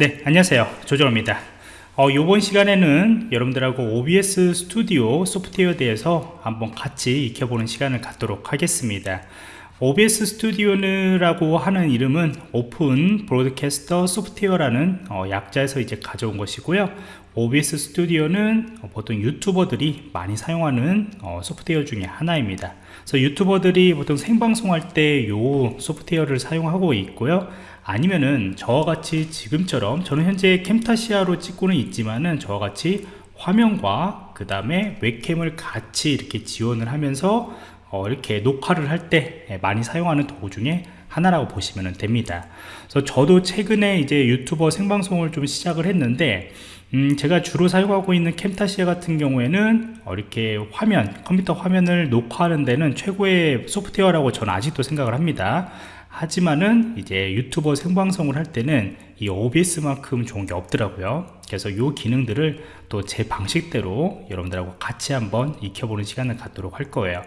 네 안녕하세요. 조정입니다. 어, 이번 시간에는 여러분들하고 OBS 스튜디오 소프트웨어에 대해서 한번 같이 익혀보는 시간을 갖도록 하겠습니다. OBS 스튜디오라고 하는 이름은 오픈 브로드캐스터 소프트웨어라는 어, 약자에서 이제 가져온 것이고요. OBS 스튜디오는 보통 유튜버들이 많이 사용하는 어, 소프트웨어 중에 하나입니다. 그래서 유튜버들이 보통 생방송할 때 이 소프트웨어를 사용하고 있고요 아니면은 저와 같이 지금처럼 저는 현재 캠타시아로 찍고는 있지만은 저와 같이 화면과 그 다음에 웹캠을 같이 이렇게 지원을 하면서 어, 이렇게 녹화를 할때 예, 많이 사용하는 도구 중에 하나라고 보시면 됩니다. 그래서 저도 최근에 이제 유튜버 생방송을 좀 시작을 했는데 음, 제가 주로 사용하고 있는 캠타시아 같은 경우에는 어, 이렇게 화면 컴퓨터 화면을 녹화하는 데는 최고의 소프트웨어라고 저는 아직도 생각을 합니다 하지만은 이제 유튜버 생방송을 할 때는 이 OBS만큼 좋은 게 없더라고요. 그래서 이 기능들을 또 제 방식대로 여러분들하고 같이 한번 익혀보는 시간을 갖도록 할 거예요.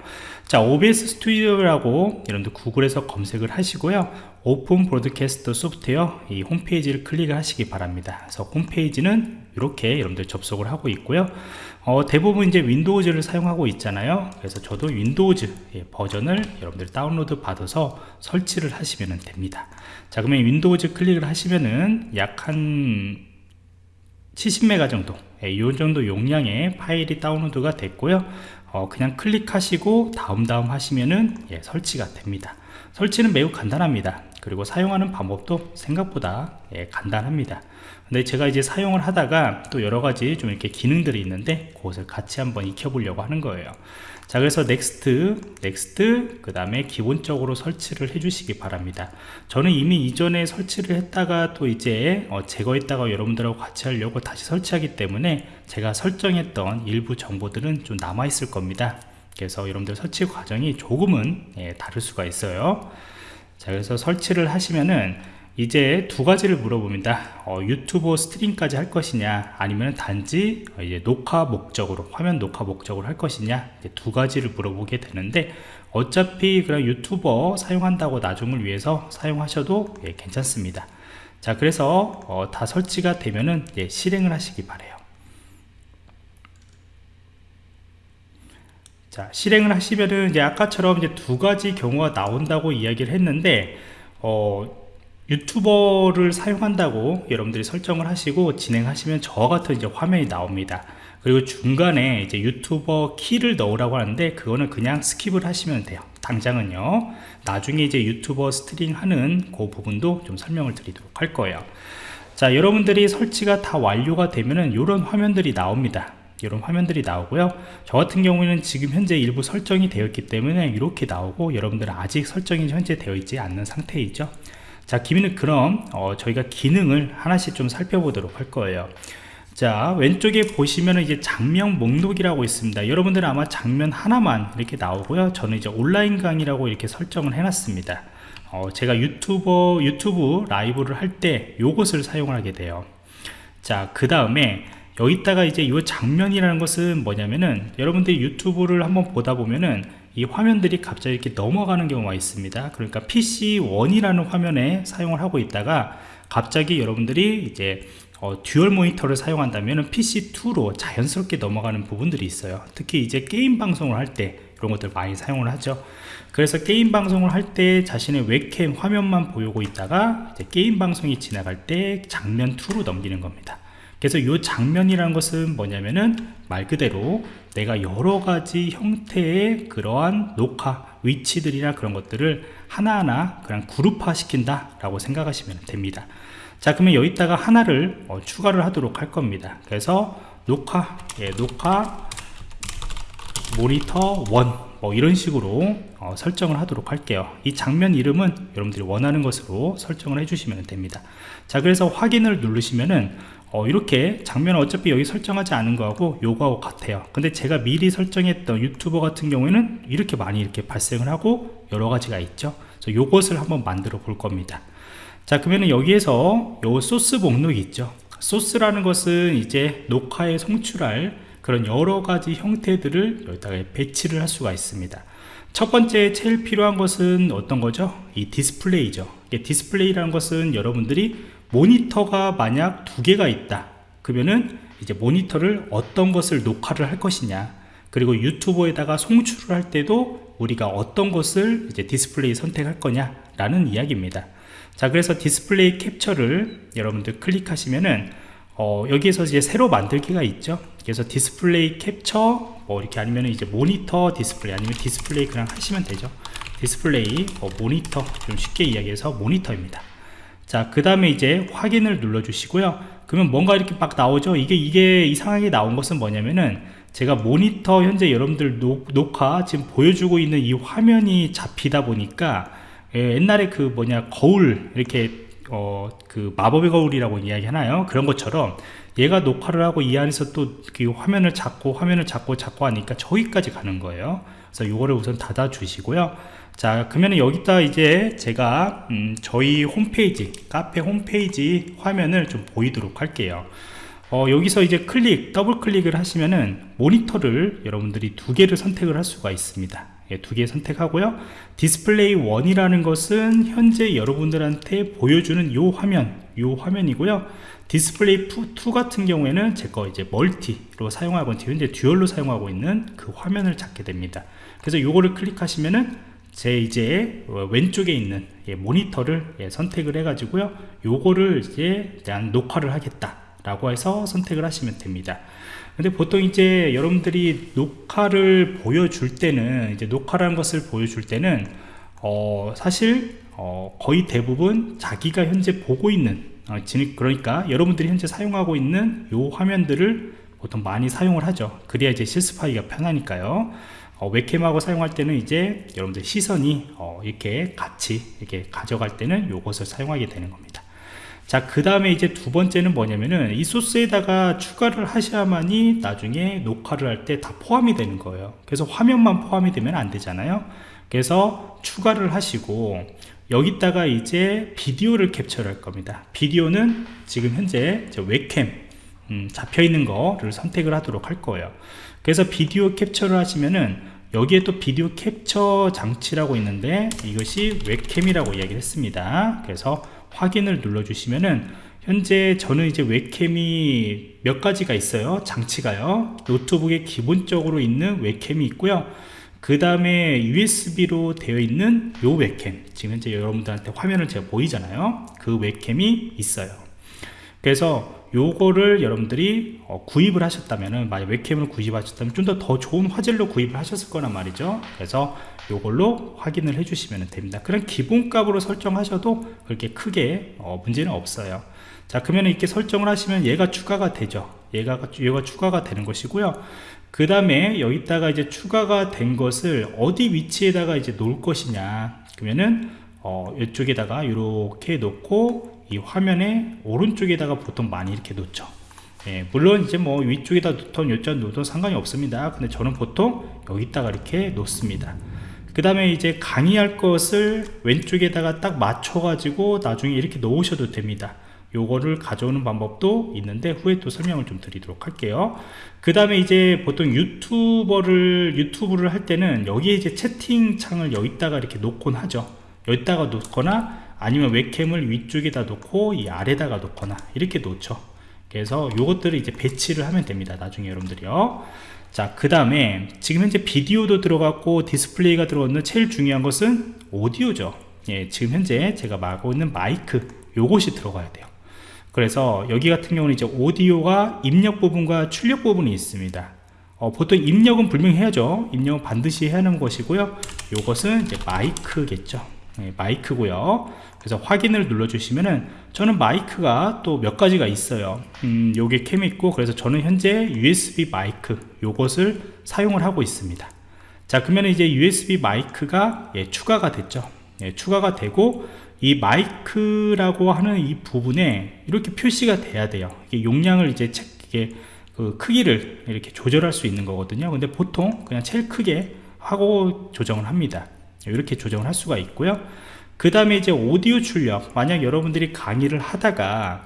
자 OBS 스튜디오라고 여러분들 구글에서 검색을 하시고요. Open Broadcast Software 이 홈페이지를 클릭을 하시기 바랍니다. 그래서 홈페이지는 이렇게 여러분들 접속을 하고 있고요. 어, 대부분 이제 Windows를 사용하고 있잖아요. 그래서 저도 Windows 예, 버전을 여러분들 다운로드 받아서 설치를 하시면 됩니다. 자 그러면 Windows 클릭을 하시면은 약 한 70메가 정도 예, 이 정도 용량의 파일이 다운로드가 됐고요. 어, 그냥 클릭하시고 다음 다음 하시면은 예, 설치가 됩니다. 설치는 매우 간단합니다 그리고 사용하는 방법도 생각보다 예, 간단합니다. 근데 제가 이제 사용을 하다가 또 여러가지 좀 이렇게 기능들이 있는데 그것을 같이 한번 익혀 보려고 하는 거예요. 자 그래서 next next 그 다음에 기본적으로 설치를 해 주시기 바랍니다. 저는 이미 이전에 설치를 했다가 또 이제 어, 제거했다가 여러분들하고 같이 하려고 다시 설치하기 때문에 제가 설정했던 일부 정보들은 좀 남아 있을 겁니다. 그래서 여러분들 설치 과정이 조금은 예, 다를 수가 있어요 자 그래서 설치를 하시면은 이제 두 가지를 물어봅니다. 어, 유튜브 스트림까지 할 것이냐 아니면 단지 이제 녹화 목적으로 화면 녹화 목적으로 할 것이냐 두 가지를 물어보게 되는데 어차피 그런 유튜버 사용한다고 나중을 위해서 사용하셔도 예, 괜찮습니다. 자 그래서 어, 다 설치가 되면은 예, 실행을 하시기 바래요 자 실행을 하시면은 이제 아까처럼 이제 두 가지 경우가 나온다고 이야기를 했는데 어, 유튜버를 사용한다고 여러분들이 설정을 하시고 진행하시면 저와 같은 이제 화면이 나옵니다. 그리고 중간에 이제 유튜버 키를 넣으라고 하는데 그거는 그냥 skip을 하시면 돼요. 당장은요. 나중에 이제 유튜버 스트리밍 하는 그 부분도 좀 설명을 드리도록 할 거예요. 자 여러분들이 설치가 다 완료가 되면은 이런 화면들이 나옵니다 이런 화면들이 나오고요. 저 같은 경우에는 지금 현재 일부 설정이 되어 있기 때문에 이렇게 나오고 여러분들은 아직 설정이 현재 되어 있지 않는 상태이죠. 자 기능은 그럼 어, 저희가 기능을 하나씩 좀 살펴보도록 할 거예요. 자 왼쪽에 보시면 이제 장면 목록이라고 있습니다. 여러분들은 아마 장면 하나만 이렇게 나오고요. 저는 이제 온라인 강의라고 이렇게 설정을 해 놨습니다. 어, 제가 유튜버 유튜브 라이브를 할 때 요것을 사용하게 돼요. 자 그 다음에 여기다가 이제 이 장면이라는 것은 뭐냐면은 여러분들이 유튜브를 한번 보다 보면은 이 화면들이 갑자기 이렇게 넘어가는 경우가 있습니다. 그러니까 PC1이라는 화면에 사용을 하고 있다가 갑자기 여러분들이 이제 어, 듀얼 모니터를 사용한다면 PC2로 자연스럽게 넘어가는 부분들이 있어요. 특히 이제 게임 방송을 할 때 이런 것들 많이 사용을 하죠. 그래서 게임 방송을 할 때 자신의 웹캠 화면만 보이고 있다가 게임 방송이 지나갈 때 장면 2로 넘기는 겁니다 그래서 이 장면이라는 것은 뭐냐면은 말 그대로 내가 여러 가지 형태의 그러한 녹화 위치들이나 그런 것들을 하나하나 그냥 그룹화 시킨다 라고 생각하시면 됩니다. 자 그러면 여기다가 하나를 어, 추가를 하도록 할 겁니다. 그래서 녹화 예, 녹화 모니터 1 뭐 이런 식으로 어, 설정을 하도록 할게요. 이 장면 이름은 여러분들이 원하는 것으로 설정을 해주시면 됩니다. 자 그래서 확인을 누르시면은 어, 이렇게 장면은 어차피 여기 설정하지 않은 거하고 요거하고 같아요. 근데 제가 미리 설정했던 유튜버 같은 경우에는 이렇게 많이 이렇게 발생을 하고 여러 가지가 있죠. 그래서 요것을 한번 만들어 볼 겁니다. 자 그러면 여기에서 요 소스 목록이 있죠. 소스라는 것은 이제 녹화에 송출할 그런 여러 가지 형태들을 여기다가 배치를 할 수가 있습니다. 첫 번째 제일 필요한 것은 어떤 거죠? 이 디스플레이죠. 디스플레이라는 것은 여러분들이 모니터가 만약 두 개가 있다. 그러면은 이제 모니터를 어떤 것을 녹화를 할 것이냐. 그리고 유튜브에다가 송출을 할 때도 우리가 어떤 것을 이제 디스플레이 선택할 거냐 라는 이야기입니다. 자 그래서 디스플레이 캡처를 여러분들 클릭하시면은 어, 여기에서 이제 새로 만들기가 있죠. 그래서 디스플레이 캡처 뭐 이렇게 아니면 이제 모니터 디스플레이 아니면 디스플레이 그냥 하시면 되죠. 디스플레이 어, 모니터 좀 쉽게 이야기해서 모니터입니다 자 그 다음에 이제 확인을 눌러 주시고요. 그러면 뭔가 이렇게 막 나오죠? 이게 이게 이상하게 나온 것은 뭐냐면은 제가 모니터 현재 여러분들 녹, 녹화 지금 보여주고 있는 이 화면이 잡히다 보니까 예, 옛날에 그 뭐냐 거울 이렇게 어, 그 마법의 거울이라고 이야기 하나요? 그런 것처럼 얘가 녹화를 하고 이 안에서 또 그 화면을 잡고 화면을 잡고 잡고 하니까 저기까지 가는 거예요. 그래서 이거를 우선 닫아 주시고요 자 그러면 여기다 이제 제가 음, 저희 홈페이지 카페 홈페이지 화면을 좀 보이도록 할게요. 어, 여기서 이제 클릭 더블 클릭을 하시면은 모니터를 여러분들이 두 개를 선택을 할 수가 있습니다. 예, 두개 선택하고요. 디스플레이 1이라는 것은 현재 여러분들한테 보여주는 요 화면 요 화면이고요. 디스플레이 2 같은 경우에는 제 거 이제 멀티로 사용하고 현재 듀얼로 사용하고 있는 그 화면을 찾게 됩니다. 그래서 요거를 클릭하시면은 제 이제 왼쪽에 있는 예, 모니터를 예, 선택을 해 가지고요 요거를 이제 대한 녹화를 하겠다 라고 해서 선택을 하시면 됩니다. 근데 보통 이제 여러분들이 녹화를 보여줄 때는 이제 녹화라는 것을 보여줄 때는 어 사실 어 거의 대부분 자기가 현재 보고 있는 어 그러니까 여러분들이 현재 사용하고 있는 요 화면들을 보통 많이 사용을 하죠. 그래야 이제 실습하기가 편하니까요 어, 웹캠하고 사용할 때는 이제 여러분들 시선이 어, 이렇게 같이 이렇게 가져갈 때는 요것을 사용하게 되는 겁니다 자, 그 다음에 이제 두 번째는 뭐냐면은 이 소스에다가 추가를 하셔야만이 나중에 녹화를 할 때 다 포함이 되는 거예요. 그래서 화면만 포함이 되면 안 되잖아요. 그래서 추가를 하시고 여기다가 이제 비디오를 캡처할 겁니다. 비디오는 지금 현재 웹캠 음, 잡혀 있는 거를 선택을 하도록 할 거예요. 그래서 비디오 캡처를 하시면은 여기에 또 비디오 캡처 장치라고 있는데 이것이 웹캠이라고 이야기를 했습니다. 그래서 확인을 눌러 주시면은 현재 저는 이제 웹캠이 몇 가지가 있어요. 장치가요. 노트북에 기본적으로 있는 웹캠이 있고요. 그 다음에 USB로 되어 있는 요 웹캠. 지금 현재 여러분들한테 화면을 제가 보이잖아요. 그 웹캠이 있어요 그래서 요거를 여러분들이 어, 구입을 하셨다면은 만약 웹캠을 구입하셨다면 좀 더 더 좋은 화질로 구입을 하셨을 거란 말이죠. 그래서 요걸로 확인을 해 주시면 됩니다. 그런 기본값으로 설정하셔도 그렇게 크게 어, 문제는 없어요. 자 그러면 이렇게 설정을 하시면 얘가 추가가 되죠. 얘가 얘가 추가가 되는 것이고요. 그 다음에 여기다가 이제 추가가 된 것을 어디 위치에다가 이제 놓을 것이냐. 그러면은 어, 이쪽에다가 이렇게 놓고 이 화면의 오른쪽에다가 보통 많이 이렇게 놓죠. 예, 물론 이제 뭐 위쪽에다 놓던 요쪽 놓던 상관이 없습니다. 근데 저는 보통 여기다가 이렇게 놓습니다. 그 다음에 이제 강의할 것을 왼쪽에다가 딱 맞춰 가지고 나중에 이렇게 놓으셔도 됩니다. 요거를 가져오는 방법도 있는데 후에 또 설명을 좀 드리도록 할게요. 그 다음에 이제 보통 유튜버를 유튜브를 할 때는 여기에 이제 채팅창을 여기다가 이렇게 놓곤 하죠. 여기다가 놓거나 아니면 웹캠을 위쪽에다 놓고 이 아래다가 놓거나 이렇게 놓죠. 그래서 요것들을 이제 배치를 하면 됩니다 나중에 여러분들이요. 자 그 다음에 지금 현재 비디오도 들어갔고 디스플레이가 들어갔는데 제일 중요한 것은 오디오죠. 예, 지금 현재 제가 말하고 있는 마이크 요것이 들어가야 돼요. 그래서 여기 같은 경우는 이제 오디오가 입력 부분과 출력 부분이 있습니다. 어, 보통 입력은 분명히 해야죠. 입력은 반드시 해야 하는 것이고요. 요것은 이제 마이크겠죠. 네, 마이크고요. 그래서 확인을 눌러 주시면은 저는 마이크가 또 몇 가지가 있어요. 음, 요게 캠 있고 그래서 저는 현재 USB 마이크 요것을 사용을 하고 있습니다. 자 그러면 이제 USB 마이크가 예, 추가가 됐죠. 예, 추가가 되고 이 마이크라고 하는 이 부분에 이렇게 표시가 돼야 돼요. 이게 용량을 이제 책 이게 그 크기를 이렇게 조절할 수 있는 거거든요. 근데 보통 그냥 제일 크게 하고 조정을 합니다 이렇게 조정을 할 수가 있고요. 그 다음에 이제 오디오 출력 만약 여러분들이 강의를 하다가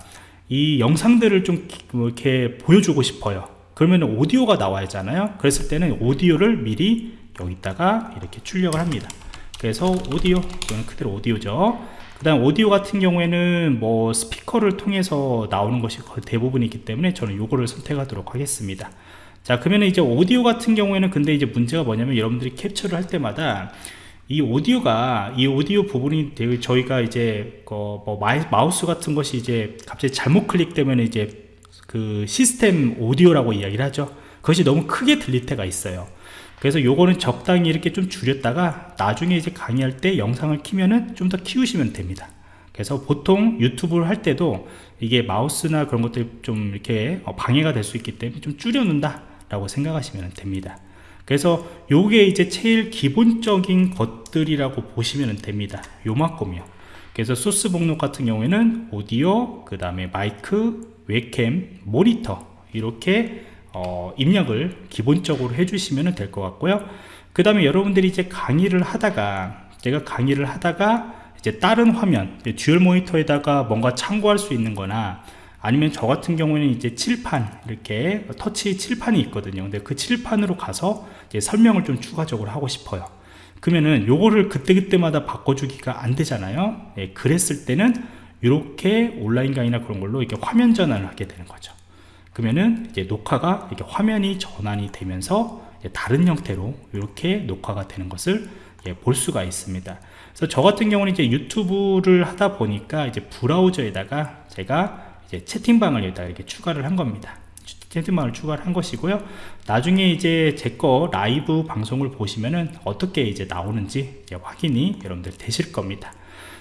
이 영상들을 좀뭐 이렇게 보여주고 싶어요. 그러면 오디오가 나와야 하잖아요. 그랬을 때는 오디오를 미리 여기다가 이렇게 출력을 합니다. 그래서 오디오 이거는 그대로 오디오죠. 그 다음 오디오 같은 경우에는 뭐 스피커를 통해서 나오는 것이 거의 대부분이기 때문에 저는 요거를 선택하도록 하겠습니다. 자 그러면 이제 오디오 같은 경우에는 근데 이제 문제가 뭐냐면 여러분들이 캡처를 할 때마다 이 오디오가 이 오디오 부분이 저희가 이제 그뭐 마우스 같은 것이 이제 갑자기 잘못 클릭되면 이제 그 시스템 오디오라고 이야기를 하죠. 그것이 너무 크게 들릴 때가 있어요. 그래서 요거는 적당히 이렇게 좀 줄였다가 나중에 이제 강의할 때 영상을 키면은 좀 더 키우시면 됩니다. 그래서 보통 유튜브를 할 때도 이게 마우스나 그런 것들이 좀 이렇게 어, 방해가 될 수 있기 때문에 좀 줄여 놓는다 라고 생각하시면 됩니다 그래서 요게 이제 제일 기본적인 것들이라고 보시면 됩니다. 요만큼이요. 그래서 소스 목록 같은 경우에는 오디오 그 다음에 마이크 웹캠 모니터 이렇게 어, 입력을 기본적으로 해주시면 될 것 같고요. 그 다음에 여러분들이 이제 강의를 하다가 제가 강의를 하다가 이제 다른 화면 듀얼 모니터에다가 뭔가 참고할 수 있는 거나 아니면 저 같은 경우에는 이제 칠판 이렇게 터치 칠판이 있거든요. 근데 그 칠판으로 가서 설명을 좀 추가적으로 하고 싶어요. 그러면은 요거를 그때그때마다 바꿔주기가 안 되잖아요. 예, 그랬을 때는 이렇게 온라인 강의나 그런 걸로 이렇게 화면 전환을 하게 되는 거죠. 그러면은 이제 녹화가 이렇게 화면이 전환이 되면서 다른 형태로 이렇게 녹화가 되는 것을 예, 볼 수가 있습니다. 그래서 저 같은 경우는 이제 유튜브를 하다 보니까 이제 브라우저에다가 제가 이제 채팅방을 여기다 이렇게 추가를 한 겁니다. 채팅방을 추가를 한 것이고요. 나중에 이제 제 거 라이브 방송을 보시면은 어떻게 이제 나오는지 이제 확인이 여러분들 되실 겁니다.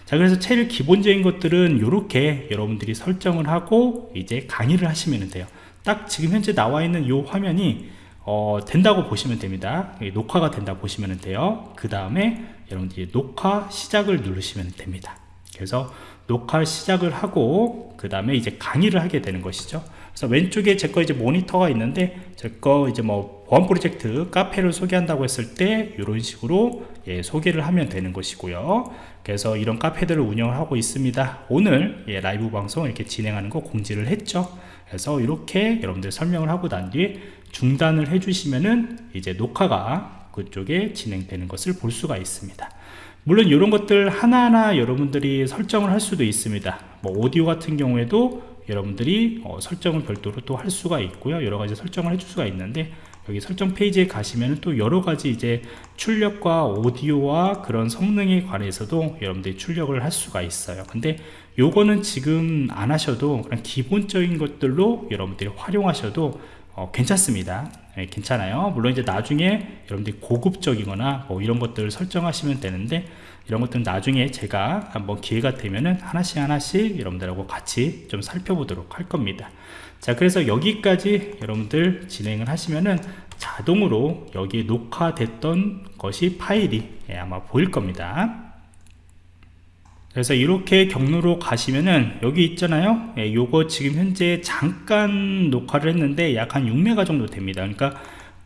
자 그래서 제일 기본적인 것들은 이렇게 여러분들이 설정을 하고 이제 강의를 하시면 돼요 딱 지금 현재 나와 있는 이 화면이 어, 된다고 보시면 됩니다 녹화가 된다 보시면 돼요 그 다음에 여러분들이 녹화 시작을 누르시면 됩니다 그래서 녹화 시작을 하고 그 다음에 이제 강의를 하게 되는 것이죠. 그래서 왼쪽에 제 거 이제 모니터가 있는데 제 거 이제 뭐 보안 프로젝트 카페를 소개한다고 했을 때 이런 식으로 예, 소개를 하면 되는 것이고요. 그래서 이런 카페들을 운영을 하고 있습니다. 오늘 예, 라이브 방송 이렇게 진행하는 거 공지를 했죠. 그래서 이렇게 여러분들 설명을 하고 난 뒤에 중단을 해주시면은 이제 녹화가 그쪽에 진행되는 것을 볼 수가 있습니다 물론 이런 것들 하나하나 여러분들이 설정을 할 수도 있습니다. 뭐 오디오 같은 경우에도 여러분들이 어, 설정을 별도로 또 할 수가 있고요. 여러 가지 설정을 해줄 수가 있는데 여기 설정 페이지에 가시면 또 여러 가지 이제 출력과 오디오와 그런 성능에 관해서도 여러분들이 출력을 할 수가 있어요. 근데 요거는 지금 안 하셔도 그냥 기본적인 것들로 여러분들이 활용하셔도 어, 괜찮습니다 네, 괜찮아요. 물론 이제 나중에 여러분들이 고급적이거나 뭐 이런 것들을 설정하시면 되는데 이런 것들은 나중에 제가 한번 기회가 되면은 하나씩 하나씩 여러분들하고 같이 좀 살펴보도록 할 겁니다. 자 그래서 여기까지 여러분들 진행을 하시면은 자동으로 여기 녹화됐던 것이 파일이 예, 아마 보일 겁니다 그래서 이렇게 경로로 가시면은 여기 있잖아요. 예, 요거 지금 현재 잠깐 녹화를 했는데 약 한 6메가 정도 됩니다. 그러니까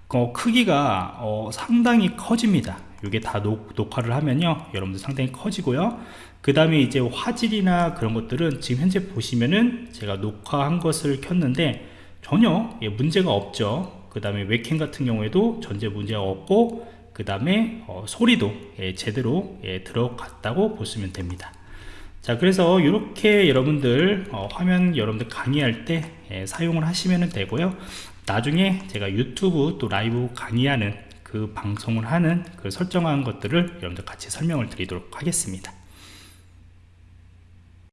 어, 크기가 어, 상당히 커집니다. 이게 다 녹, 녹화를 하면요. 여러분들 상당히 커지고요. 그 다음에 이제 화질이나 그런 것들은 지금 현재 보시면은 제가 녹화한 것을 켰는데 전혀 예, 문제가 없죠. 그 다음에 웹캠 같은 경우에도 전제 문제가 없고 그 다음에 어, 소리도 예, 제대로 예, 들어갔다고 보시면 됩니다 자 그래서 이렇게 여러분들 어, 화면 여러분들 강의할 때 예, 사용을 하시면 되고요. 나중에 제가 유튜브 또 라이브 강의하는 그 방송을 하는 그 설정한 것들을 여러분들 같이 설명을 드리도록 하겠습니다